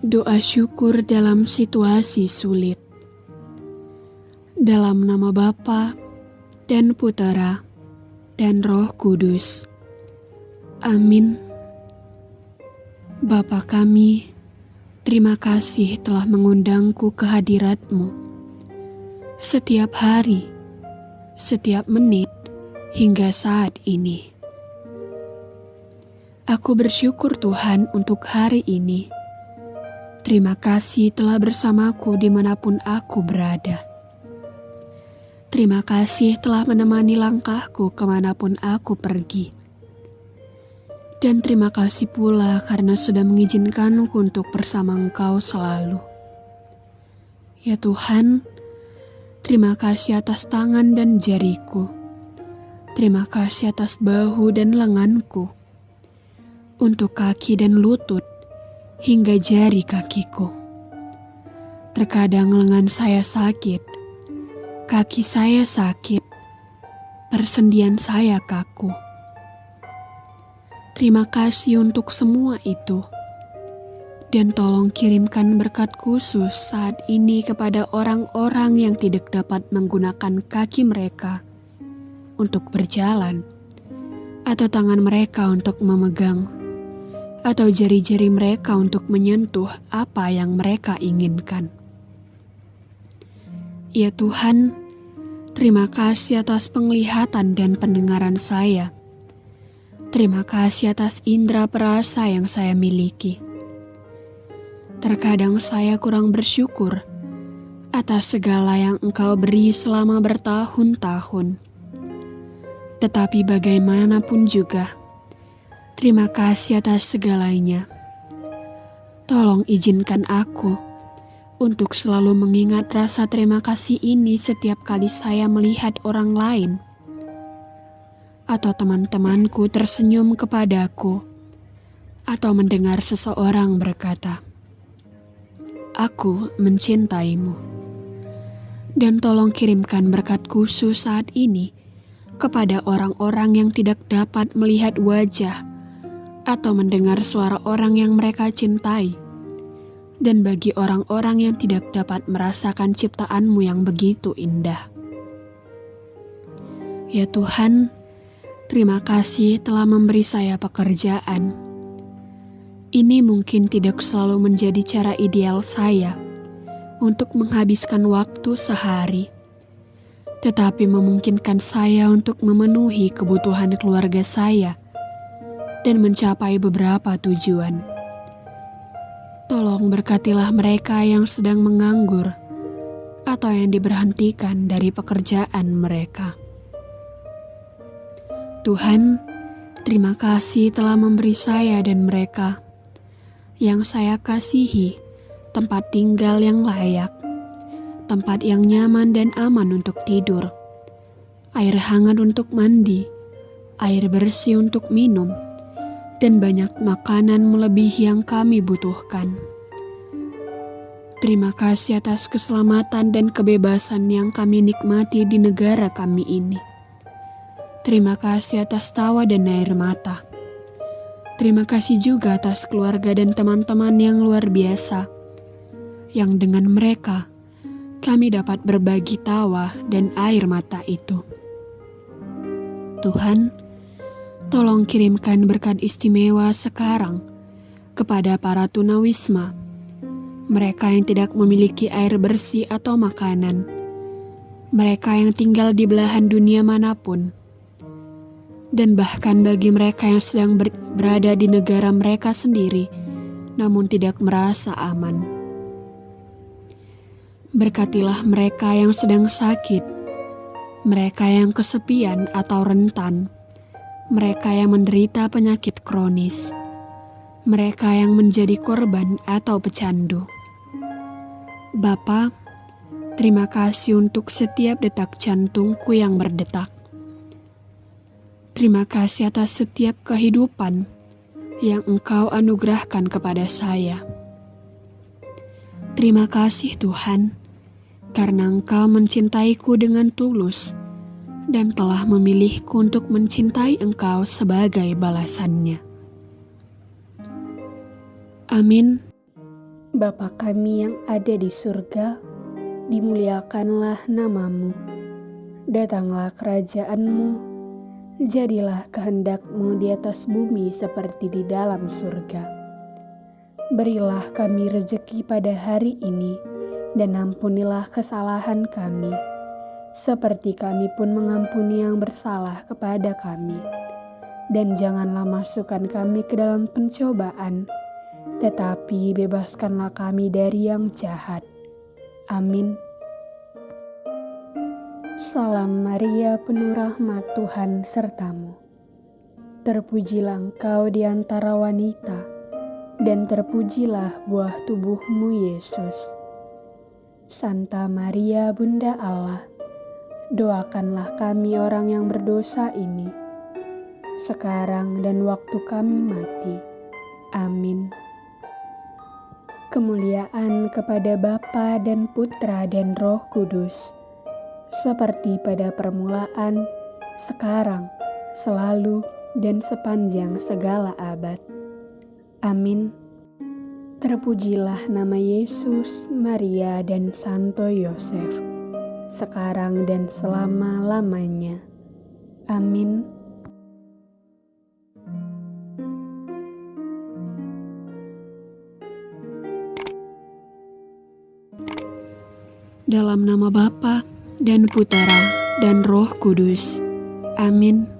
Doa syukur dalam situasi sulit. Dalam nama Bapa dan Putera dan Roh Kudus. Amin. Bapa kami, terima kasih telah mengundangku ke hadiratmu. Setiap hari, setiap menit, hingga saat ini. Aku bersyukur Tuhan untuk hari ini Terima kasih telah bersamaku di mana pun aku berada. Terima kasih telah menemani langkahku ke mana pun aku pergi. Dan terima kasih pula karena sudah mengizinkanku untuk bersama Engkau selalu. Ya Tuhan, terima kasih atas tangan dan jariku. Terima kasih atas bahu dan lenganku. Untuk kaki dan lutut hingga jari kakiku. Terkadang lengan saya sakit, kaki saya sakit, persendian saya kaku. Terima kasih untuk semua itu. Dan tolong kirimkan berkat khusus saat ini kepada orang-orang yang tidak dapat menggunakan kaki mereka untuk berjalan, atau tangan mereka untuk memegang atau jari-jari mereka untuk menyentuh apa yang mereka inginkan. Ya Tuhan, terima kasih atas penglihatan dan pendengaran saya. Terima kasih atas indera perasa yang saya miliki. Terkadang saya kurang bersyukur atas segala yang Engkau beri selama bertahun-tahun. Tetapi bagaimanapun juga, Terima kasih atas segalanya. Tolong izinkan aku untuk selalu mengingat rasa terima kasih ini setiap kali saya melihat orang lain atau teman-temanku tersenyum kepadaku atau mendengar seseorang berkata, "Aku mencintaimu." Dan tolong kirimkan berkat khusus saat ini kepada orang-orang yang tidak dapat melihat wajah atau mendengar suara orang yang mereka cintai. Dan bagi orang-orang yang tidak dapat merasakan ciptaanmu yang begitu indah. Ya Tuhan, terima kasih telah memberi saya pekerjaan. Ini mungkin tidak selalu menjadi cara ideal saya untuk menghabiskan waktu sehari, tetapi memungkinkan saya untuk memenuhi kebutuhan keluarga saya dan mencapai beberapa tujuan. Tolong berkatilah mereka yang sedang menganggur atau yang diberhentikan dari pekerjaan mereka. Tuhan, terima kasih telah memberi saya dan mereka yang saya kasihi tempat tinggal yang layak, tempat yang nyaman dan aman untuk tidur, air hangat untuk mandi, air bersih untuk minum, dan banyak makanan melebihi yang kami butuhkan. Terima kasih atas keselamatan dan kebebasan yang kami nikmati di negara kami ini. Terima kasih atas tawa dan air mata. Terima kasih juga atas keluarga dan teman-teman yang luar biasa, yang dengan mereka kami dapat berbagi tawa dan air mata itu. Tuhan, Tolong kirimkan berkat istimewa sekarang kepada para tunawisma, mereka yang tidak memiliki air bersih atau makanan, mereka yang tinggal di belahan dunia mana pun, dan bahkan bagi mereka yang sedang ber berada di negara mereka sendiri, namun tidak merasa aman. Berkatilah mereka yang sedang sakit, mereka yang kesepian atau rentan mereka yang menderita penyakit kronis, mereka yang menjadi korban atau pecandu. Bapa, terima kasih untuk setiap detak jantungku yang berdetak. Terima kasih atas setiap kehidupan yang Engkau anugerahkan kepada saya. Terima kasih Tuhan, karena Engkau mencintaiku dengan tulus dan telah memilihku untuk mencintai Engkau sebagai balasannya. Amin. Bapa kami yang ada di surga, dimuliakanlah namamu. Datanglah kerajaanmu, jadilah kehendakmu di atas bumi seperti di dalam surga. Berilah kami rejeki pada hari ini, dan ampunilah kesalahan kami, seperti kami pun mengampuni yang bersalah kepada kami dan janganlah masukkan kami ke dalam pencobaan, tetapi bebaskanlah kami dari yang jahat. Amin. Salam Maria, penuh rahmat Tuhan sertamu. Terpujilah engkau di antara wanita, dan terpujilah buah tubuhmu Yesus. Santa Maria, Bunda Allah, doakanlah kami orang yang berdosa ini sekarang dan waktu kami mati. Amin. Kemuliaan kepada Bapa dan Putra dan Roh Kudus, seperti pada permulaan, sekarang, selalu, dan sepanjang segala abad. Amin. Terpujilah nama Yesus, Maria, dan Santo Yosef, sekarang dan selama-lamanya. Amin. Dalam nama Bapa dan Putera dan Roh Kudus. Amin.